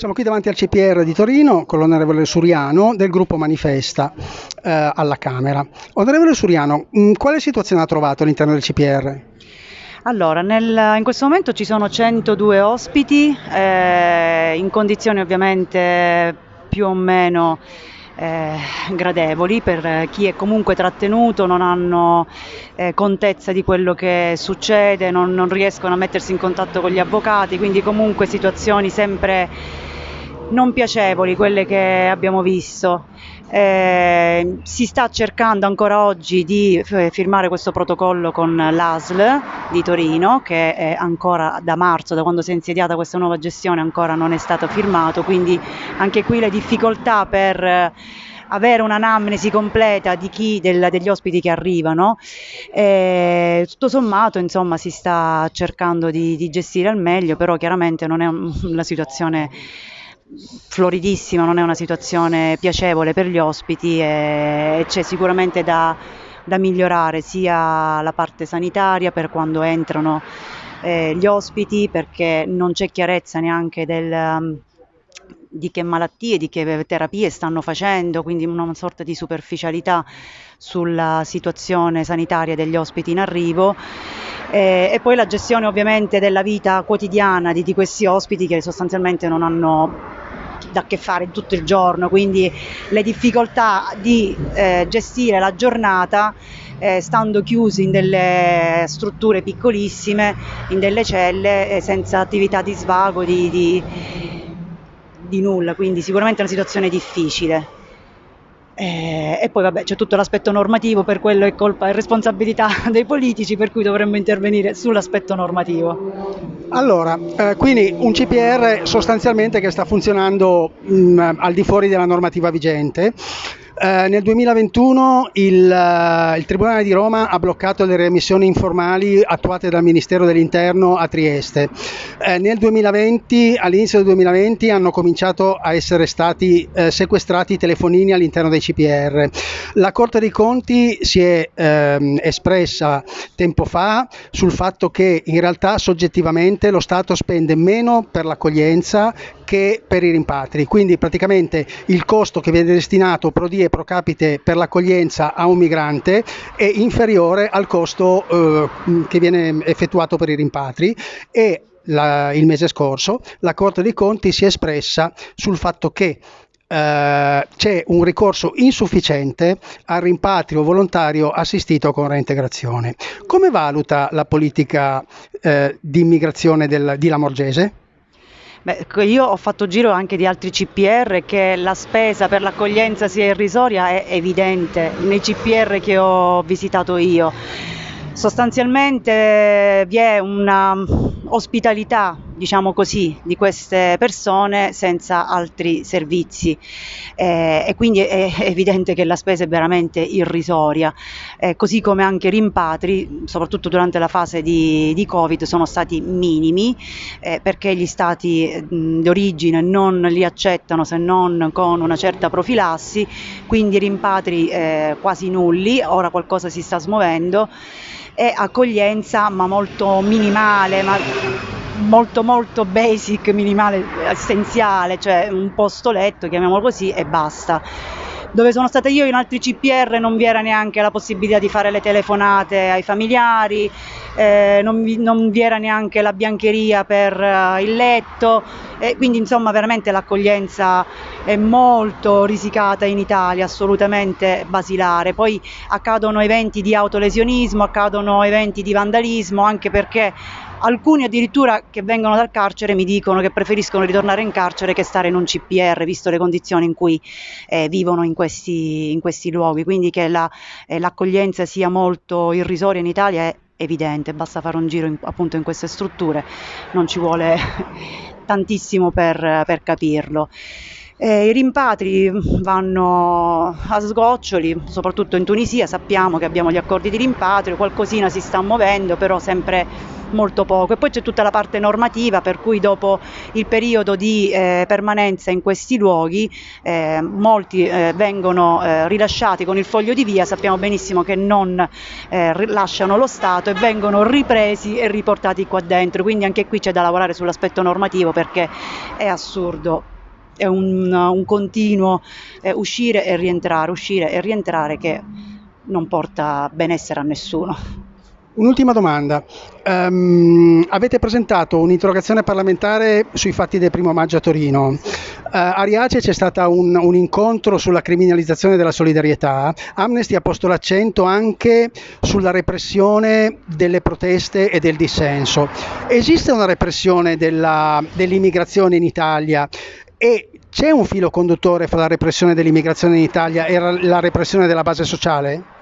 Siamo qui davanti al CPR di Torino con l'onorevole Suriano del gruppo Manifesta eh, alla Camera. Onorevole Suriano, mh, quale situazione ha trovato all'interno del CPR? Allora, nel, in questo momento ci sono 102 ospiti, eh, in condizioni ovviamente più o meno eh, gradevoli per chi è comunque trattenuto, non hanno eh, contezza di quello che succede, non, non riescono a mettersi in contatto con gli avvocati, quindi comunque situazioni sempre non piacevoli quelle che abbiamo visto. Eh, si sta cercando ancora oggi di eh, firmare questo protocollo con l'ASL di Torino che ancora da marzo, da quando si è insediata questa nuova gestione, ancora non è stato firmato, quindi anche qui le difficoltà per eh, avere un'anamnesi completa di chi, del, degli ospiti che arrivano. Eh, tutto sommato, insomma, si sta cercando di, di gestire al meglio, però chiaramente non è una situazione floridissima, non è una situazione piacevole per gli ospiti e, c'è sicuramente da, da, migliorare sia la parte sanitaria per quando entrano eh, gli ospiti perché non c'è chiarezza neanche del, um, di che malattie, di che terapie stanno facendo, quindi una sorta di superficialità sulla situazione sanitaria degli ospiti in arrivo. Eh, e poi la gestione ovviamente della vita quotidiana di, di questi ospiti che sostanzialmente non hanno da che fare tutto il giorno, quindi le difficoltà di eh, gestire la giornata eh, stando chiusi in delle strutture piccolissime, in delle celle, eh, senza attività di svago, di, di, di nulla, quindi sicuramente è una situazione difficile. Eh, e poi vabbè c'è tutto l'aspetto normativo, per quello è colpa e responsabilità dei politici, per cui dovremmo intervenire sull'aspetto normativo. Allora, eh, quindi un CPR sostanzialmente che sta funzionando mh, al di fuori della normativa vigente. Eh, nel 2021 il, uh, il, Tribunale di Roma ha bloccato le remissioni informali attuate dal Ministero dell'Interno a Trieste. Eh, nel 2020, all'inizio del 2020, hanno cominciato a essere stati eh, sequestrati i telefonini all'interno dei CPR. La Corte dei Conti si è ehm, espressa tempo fa sul fatto che in realtà soggettivamente lo Stato spende meno per l'accoglienza che per i rimpatri, quindi praticamente il costo che viene destinato pro die pro capite per l'accoglienza a un migrante è inferiore al costo eh, che viene effettuato per i rimpatri e la, il mese scorso la Corte dei Conti si è espressa sul fatto che Uh, c'è un ricorso insufficiente al rimpatrio volontario assistito con reintegrazione. Come valuta la politica uh, di immigrazione del, di Lamorgese? Beh, io ho fatto giro anche di altri CPR che la spesa per l'accoglienza sia irrisoria è evidente nei CPR che ho visitato io. Sostanzialmente vi è una ospitalità diciamo così, di queste persone senza altri servizi. Eh, e quindi è evidente che la spesa è veramente irrisoria, eh, così come anche rimpatri, soprattutto durante la fase di, di Covid, sono stati minimi eh, perché gli stati d'origine non li accettano se non con una certa profilassi, quindi rimpatri eh, quasi nulli, ora qualcosa si sta smuovendo. E accoglienza ma molto minimale, ma molto molto basic, minimale, essenziale, cioè un posto letto, chiamiamolo così, e basta. Dove sono stata io in altri CPR non vi era neanche la possibilità di fare le telefonate ai familiari, eh, non, vi, non, vi, era neanche la biancheria per uh, il letto, e quindi insomma veramente l'accoglienza è molto risicata in Italia, assolutamente basilare. Poi accadono eventi di autolesionismo, accadono eventi di vandalismo, anche perché alcuni addirittura che vengono dal carcere mi dicono che preferiscono ritornare in carcere che stare in un CPR, visto le condizioni in cui eh, vivono in questi, in questi, luoghi. Quindi che la, eh, l'accoglienza sia molto irrisoria in Italia è evidente, basta fare un giro in, appunto in queste strutture, non ci vuole tantissimo per, per capirlo. Eh, I rimpatri vanno a sgoccioli, soprattutto in Tunisia. Sappiamo che abbiamo gli accordi di rimpatrio, qualcosina si sta muovendo, però sempre molto poco. E poi c'è tutta la parte normativa per cui dopo il periodo di eh, permanenza in questi luoghi eh, molti eh, vengono eh, rilasciati con il foglio di via, sappiamo benissimo che non eh, lasciano lo Stato e vengono ripresi e riportati qua dentro, quindi anche qui c'è da lavorare sull'aspetto normativo perché è assurdo è un, un continuo eh, uscire e rientrare, uscire e rientrare che non porta benessere a nessuno. Un'ultima domanda. Um, avete presentato un'interrogazione parlamentare sui fatti del primo maggio a Torino. Uh, a Riace c'è stato un, un, incontro sulla criminalizzazione della solidarietà. Amnesty ha posto l'accento anche sulla repressione delle proteste e del dissenso. Esiste una repressione della, dell'immigrazione in Italia e c'è un filo conduttore fra la repressione dell'immigrazione in Italia e la repressione della base sociale?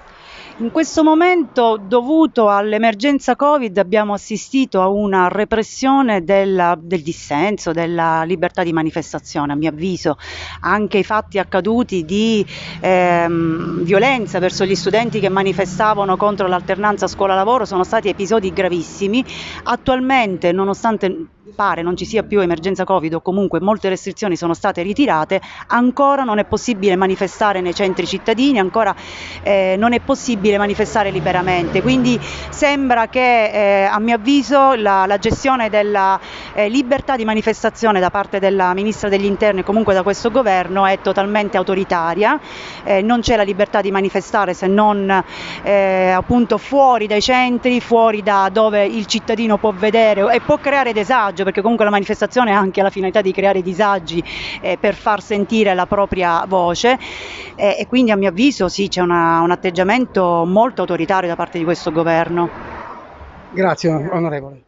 In questo momento, dovuto all'emergenza Covid, abbiamo assistito a una repressione della, del dissenso, della libertà di manifestazione, a mio avviso. Anche i fatti accaduti di ehm, violenza verso gli studenti che manifestavano contro l'alternanza scuola-lavoro sono stati episodi gravissimi. Attualmente, nonostante pare non ci sia più emergenza Covid o comunque molte restrizioni sono state ritirate, ancora non è possibile manifestare nei centri cittadini, ancora eh, non è possibile manifestare liberamente. Quindi sembra che eh, a mio avviso la, la gestione della eh, libertà di manifestazione da parte della Ministra degli Interni e comunque da questo governo è totalmente autoritaria, eh, non c'è la libertà di manifestare se non eh, appunto fuori dai centri, fuori da dove il cittadino può vedere e può creare disagio perché comunque la manifestazione ha anche la finalità di creare disagi eh, per far sentire la propria voce eh, e quindi a mio avviso sì c'è una, un atteggiamento molto autoritario da parte di questo governo. Grazie onorevole.